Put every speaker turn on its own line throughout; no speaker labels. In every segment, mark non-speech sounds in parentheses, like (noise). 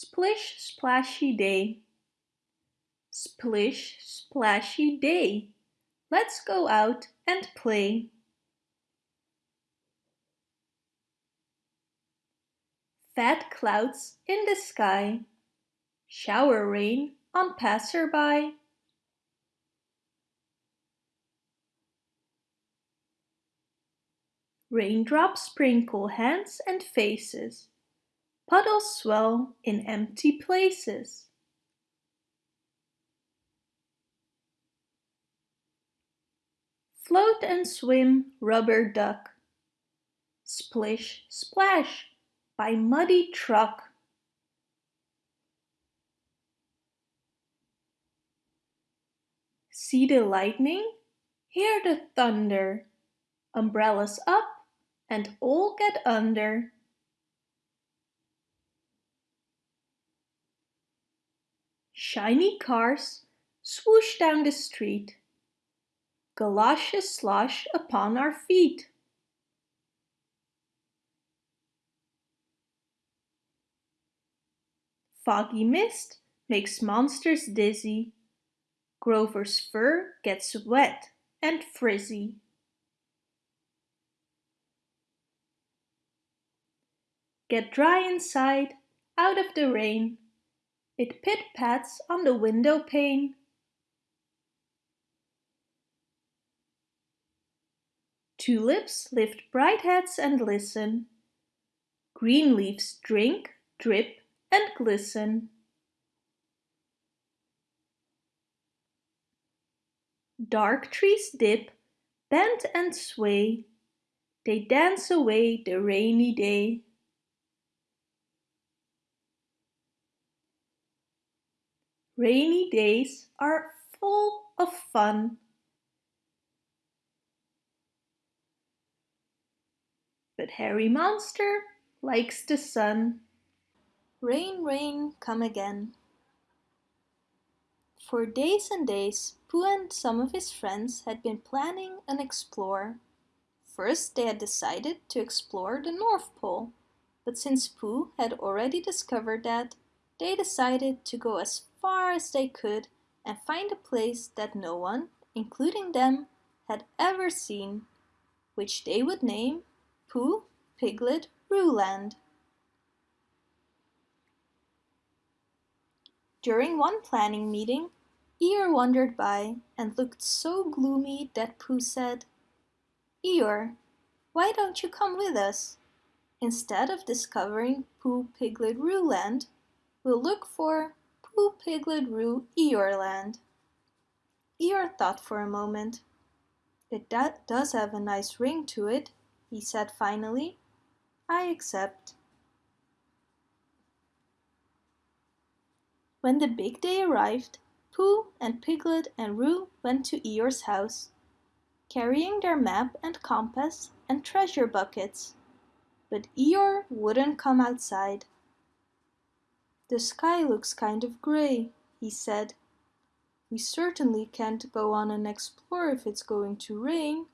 Splish splashy day. Splish splashy day. Let's go out and play. Fat clouds in the sky. Shower rain on passerby. Raindrops sprinkle hands and faces. Puddles swell in empty places. Float and swim, rubber duck. Splish, splash, by muddy truck. See the lightning? Hear the thunder. Umbrellas up and all get under. Shiny cars swoosh down the street. Galoshes slosh upon our feet. Foggy mist makes monsters dizzy. Grover's fur gets wet and frizzy. Get dry inside, out of the rain. It pit-pats on the window pane. Tulips lift bright heads and listen. Green leaves drink, drip and glisten. Dark trees dip, bend and sway. They dance away the rainy day. Rainy days are full of fun. But Herry Monster likes the sun. Rain, rain, come again. For days and days, Pooh and some of his friends had been planning an explore. First they had decided to explore the North Pole, but since Pooh had already discovered that, they decided to go as far as they could and find a place that no one, including them, had ever seen, which they would name Pooh Piglet Rooland. During one planning meeting, Eeyore wandered by and looked so gloomy that Pooh said, Eeyore, why don't you come with us? Instead of discovering Pooh Piglet Rooland, we'll look for Pooh Piglet Roo Eeyoreland. Eeyore thought for a moment. It does have a nice ring to it, he said finally. I accept. When the big day arrived, Pooh and Piglet and Roo went to Eeyore's house, carrying their map and compass and treasure buckets. But Eeyore wouldn't come outside. The sky looks kind of grey, he said. We certainly can't go on and explore if it's going to rain.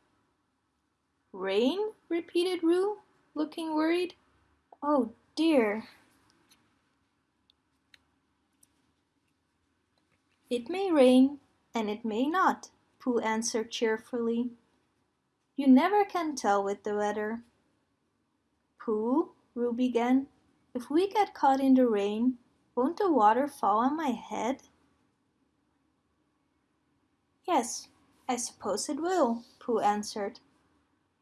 Rain? repeated Roo, looking worried. Oh dear. It may rain and it may not, Pooh answered cheerfully. You never can tell with the weather. Pooh, Roo began, if we get caught in the rain, won't the water fall on my head? Yes, I suppose it will, Pooh answered.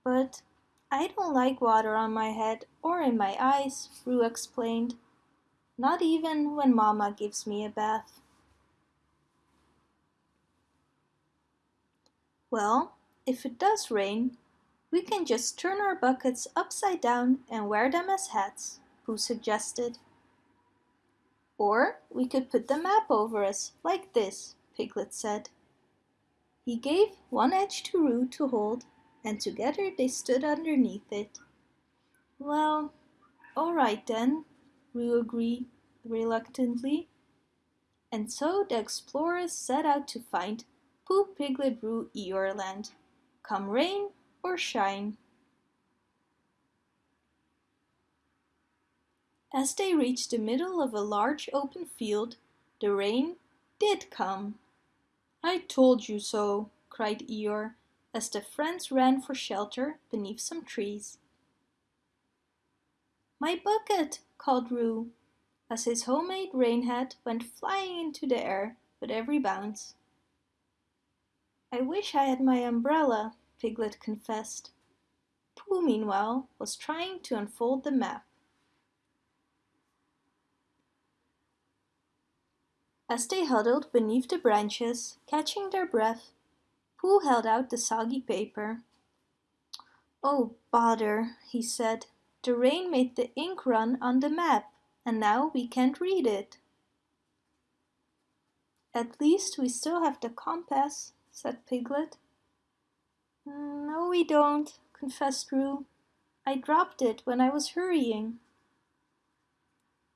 But I don't like water on my head or in my eyes, Roo explained. Not even when Mama gives me a bath. Well, if it does rain, we can just turn our buckets upside down and wear them as hats, Pooh suggested. Or we could put the map over us, like this, Piglet said. He gave one edge to Roo to hold, and together they stood underneath it. Well, all right then, Roo agreed reluctantly. And so the explorers set out to find Pooh Piglet Roo Eeyore Land, come rain or shine. As they reached the middle of a large open field, the rain did come. I told you so, cried Eeyore, as the friends ran for shelter beneath some trees. My bucket, called Roo, as his homemade rain hat went flying into the air with every bounce. I wish I had my umbrella, Piglet confessed. Pooh, meanwhile, was trying to unfold the map. As they huddled beneath the branches, catching their breath, Pooh held out the soggy paper. Oh, bother, he said. The rain made the ink run on the map, and now we can't read it. At least we still have the compass, said Piglet. Mm, no, we don't, confessed Roo. I dropped it when I was hurrying.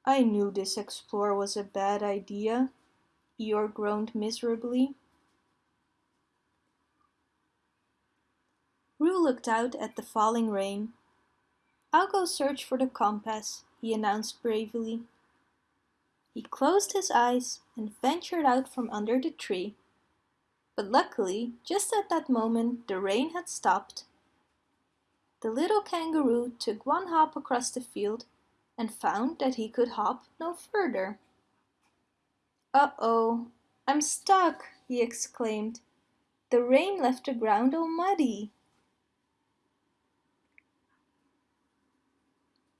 I knew this explore was a bad idea, Eeyore groaned miserably. Roo looked out at the falling rain. I'll go search for the compass, he announced bravely. He closed his eyes and ventured out from under the tree. But luckily, just at that moment, the rain had stopped. The little kangaroo took one hop across the field and found that he could hop no further. Uh-oh, I'm stuck, he exclaimed. The rain left the ground all muddy.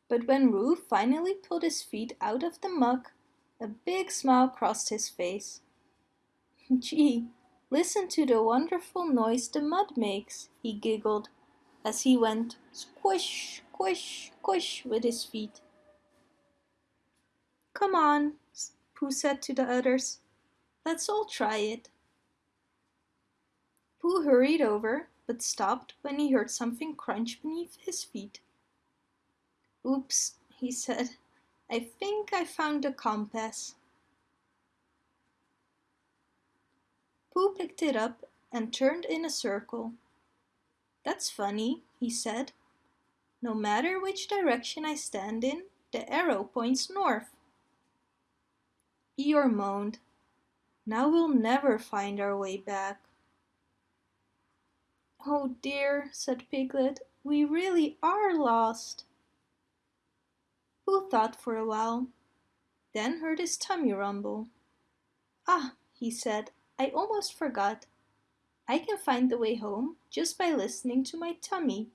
But when Roo finally pulled his feet out of the muck, a big smile crossed his face. (laughs) Gee, listen to the wonderful noise the mud makes, he giggled as he went squish, squish, squish with his feet. Come on, Pooh said to the others. Let's all try it. Pooh hurried over, but stopped when he heard something crunch beneath his feet. Oops, he said. I think I found the compass. Pooh picked it up and turned in a circle. That's funny, he said. No matter which direction I stand in, the arrow points north. Eeyore moaned. Now we'll never find our way back. Oh dear, said Piglet, we really are lost. Pooh thought for a while, then heard his tummy rumble. Ah, he said, I almost forgot. I can find the way home just by listening to my tummy.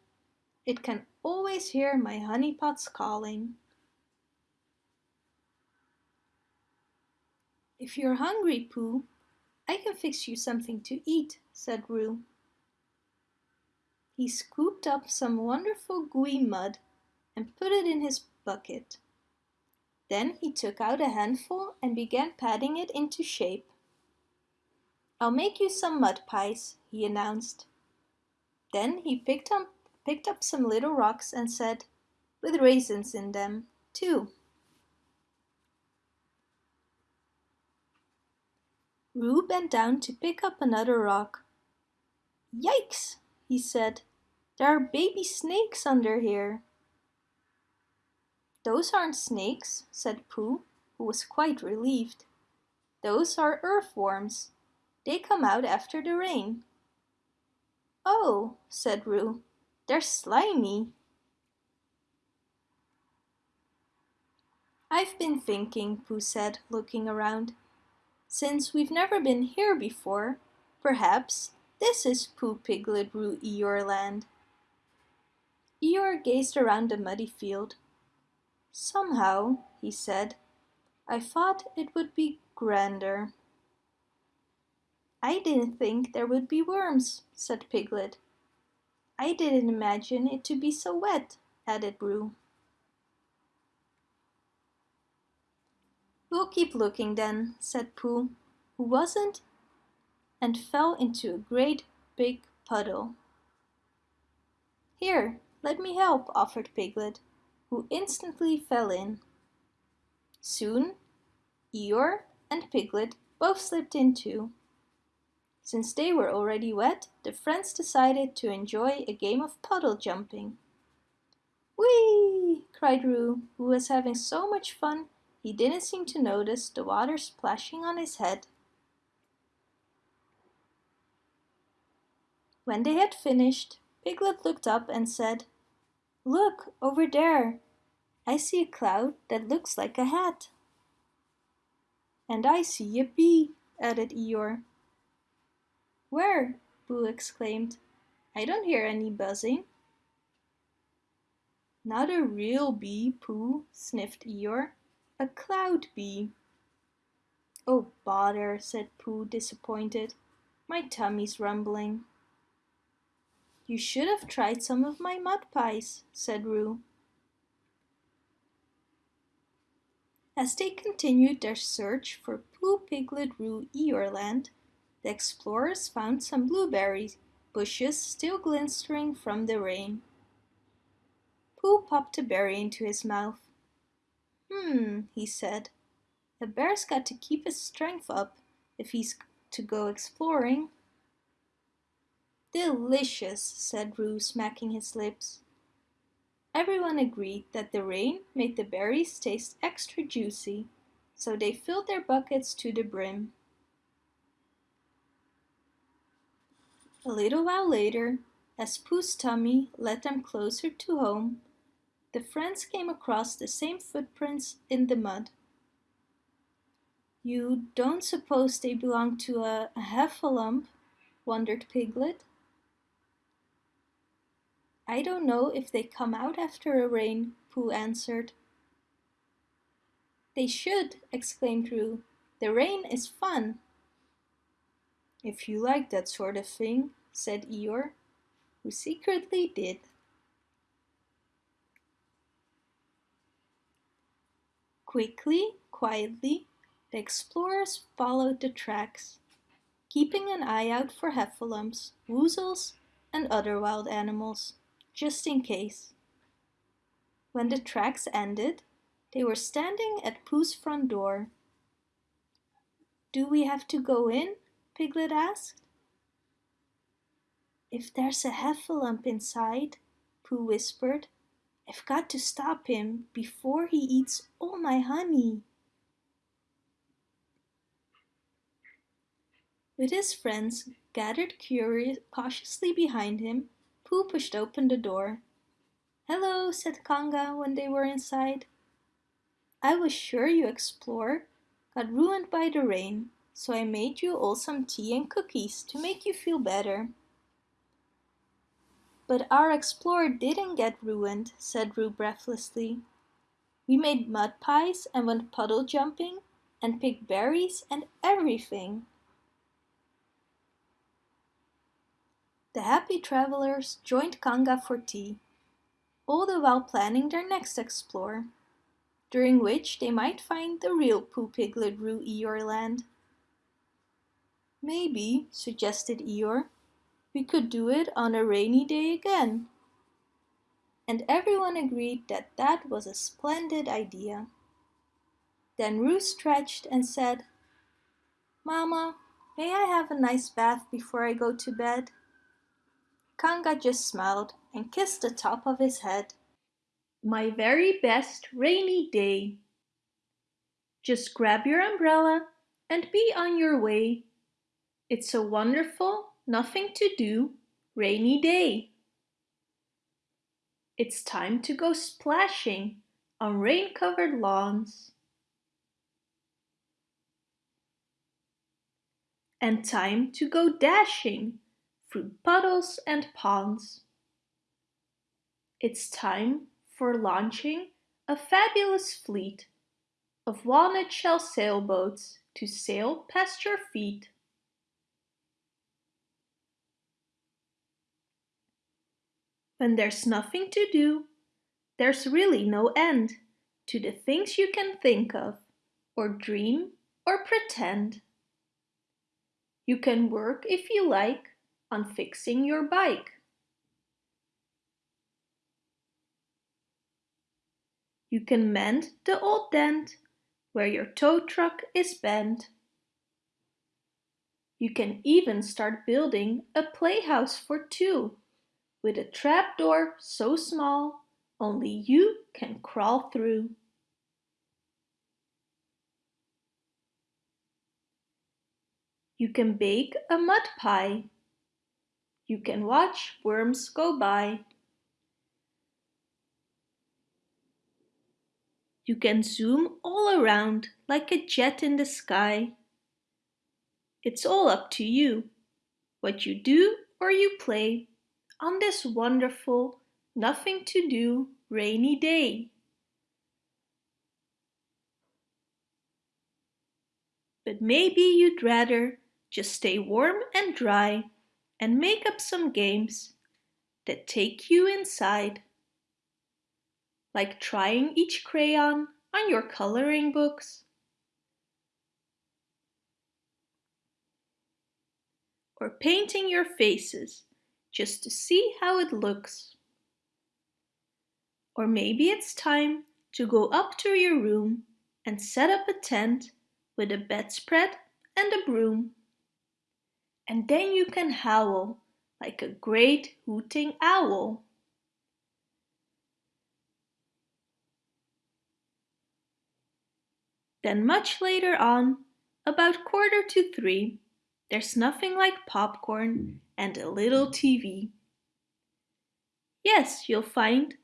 It can always hear my honeypots calling. If you're hungry, Pooh, I can fix you something to eat, said Roo. He scooped up some wonderful gooey mud and put it in his bucket. Then he took out a handful and began patting it into shape. I'll make you some mud pies, he announced. Then he picked up, picked up some little rocks and said, with raisins in them, too. Roo bent down to pick up another rock. Yikes, he said. There are baby snakes under here. Those aren't snakes, said Pooh, who was quite relieved. Those are earthworms. They come out after the rain. Oh, said Roo, they're slimy. I've been thinking, Pooh said, looking around. Since we've never been here before, perhaps this is Pooh Piglet Roo Eeyore land. Eeyore gazed around the muddy field. Somehow, he said, I thought it would be grander. I didn't think there would be worms, said Piglet. I didn't imagine it to be so wet, added Roo. We'll keep looking then, said Pooh, who wasn't, and fell into a great big puddle. Here, let me help, offered Piglet who instantly fell in. Soon, Eeyore and Piglet both slipped in too. Since they were already wet, the friends decided to enjoy a game of puddle jumping. Whee! cried Roo, who was having so much fun he didn't seem to notice the water splashing on his head. When they had finished, Piglet looked up and said, Look, over there. I see a cloud that looks like a hat. And I see a bee, added Eeyore. Where? Pooh exclaimed. I don't hear any buzzing. Not a real bee, Pooh, sniffed Eeyore. A cloud bee. Oh, bother, said Pooh, disappointed. My tummy's rumbling. You should have tried some of my mud pies, said Roo. As they continued their search for Pooh Piglet Roo Eeyoreland, the explorers found some blueberry bushes still glistening from the rain. Pooh popped a berry into his mouth. Hmm, he said. A bear's got to keep his strength up if he's to go exploring. Delicious, said Roo, smacking his lips. Everyone agreed that the rain made the berries taste extra juicy, so they filled their buckets to the brim. A little while later, as Pooh's tummy led them closer to home, the friends came across the same footprints in the mud. You don't suppose they belong to a, heffalump? wondered Piglet. I don't know if they come out after a rain, Pooh answered. They should, exclaimed Roo. The rain is fun. If you like that sort of thing, said Eeyore, who secretly did. Quickly, quietly, the explorers followed the tracks, keeping an eye out for heffalumps, woozles, and other wild animals just in case. When the tracks ended, they were standing at Pooh's front door. Do we have to go in? Piglet asked. If there's a heffalump inside, Pooh whispered, I've got to stop him before he eats all my honey. With his friends gathered curious, cautiously behind him, Pooh pushed open the door. Hello, said Kanga when they were inside. I was sure you explore got ruined by the rain, so I made you all some tea and cookies to make you feel better. But our explorer didn't get ruined, said Roo breathlessly. We made mud pies and went puddle jumping and picked berries and everything. The happy travelers joined Kanga for tea, all the while planning their next explore, during which they might find the real Pooh Piglet Roo Eeyoreland. Maybe, suggested Eeyore, we could do it on a rainy day again. And everyone agreed that that was a splendid idea. Then Roo stretched and said, Mama, may I have a nice bath before I go to bed? Kanga just smiled and kissed the top of his head. My very best rainy day. Just grab your umbrella and be on your way. It's a wonderful, nothing to do, rainy day. It's time to go splashing on rain-covered lawns. And time to go dashing through puddles and ponds. It's time for launching a fabulous fleet of walnut shell sailboats to sail past your feet. When there's nothing to do, there's really no end to the things you can think of, or dream, or pretend. You can work if you like, on fixing your bike. You can mend the old dent where your tow truck is bent. You can even start building a playhouse for two with a trapdoor so small only you can crawl through. You can bake a mud pie. You can watch worms go by. You can zoom all around like a jet in the sky. It's all up to you, what you do or you play on this wonderful, nothing to do rainy day. But maybe you'd rather just stay warm and dry and make up some games that take you inside. Like trying each crayon on your coloring books. Or painting your faces just to see how it looks. Or maybe it's time to go up to your room and set up a tent with a bedspread and a broom. And then you can howl like a great hooting owl. Then much later on, about quarter to three, there's nothing like popcorn and a little TV. Yes, you'll find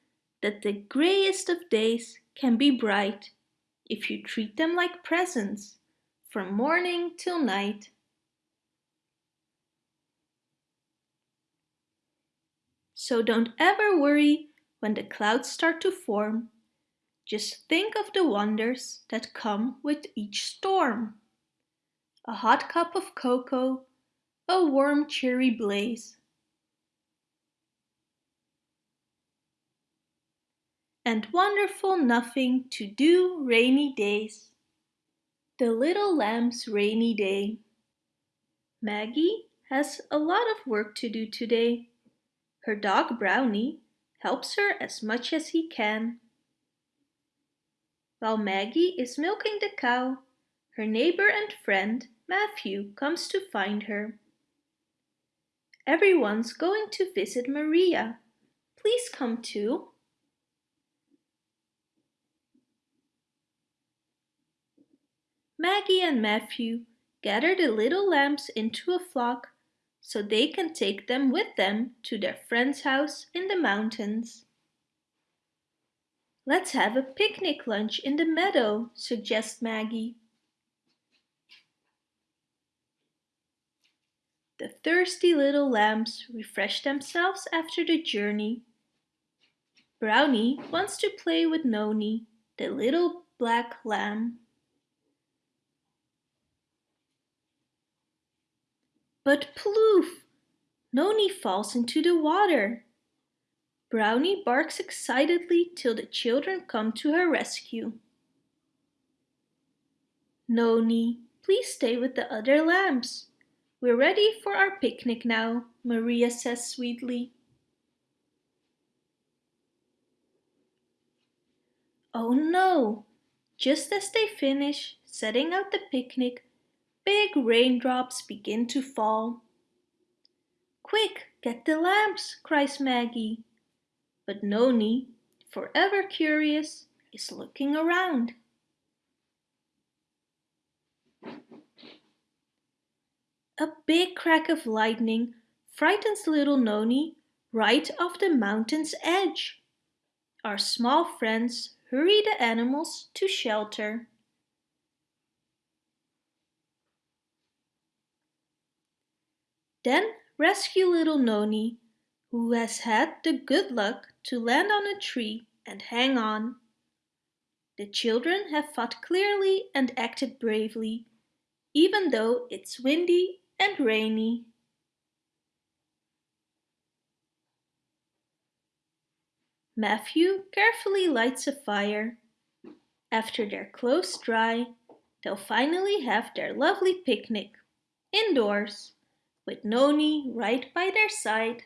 that the greyest of days can be bright if you treat them like presents from morning till night. So don't ever worry when the clouds start to form. Just think of the wonders that come with each storm. A hot cup of cocoa, a warm cheery blaze, and wonderful nothing to do rainy days. The Little Lamb's Rainy Day Maggie has a lot of work to do today. Her dog Brownie helps her as much as he can. While Maggie is milking the cow, her neighbor and friend Matthew comes to find her. Everyone's going to visit Maria. Please come too. Maggie and Matthew gather the little lambs into a flock so they can take them with them to their friend's house in the mountains. Let's have a picnic lunch in the meadow, suggests Maggie. The thirsty little lambs refresh themselves after the journey. Brownie wants to play with Noni, the little black lamb. But ploof! Noni falls into the water. Brownie barks excitedly till the children come to her rescue. Noni, please stay with the other lambs. We're ready for our picnic now, Maria says sweetly. Oh no! Just as they finish setting out the picnic, Big raindrops begin to fall. Quick, get the lamps, cries Maggie. But Noni, forever curious, is looking around. A big crack of lightning frightens little Noni right off the mountain's edge. Our small friends hurry the animals to shelter. Then rescue little Noni, who has had the good luck to land on a tree and hang on. The children have fought clearly and acted bravely, even though it's windy and rainy. Matthew carefully lights a fire. After their clothes dry, they'll finally have their lovely picnic, indoors with Noni right by their side.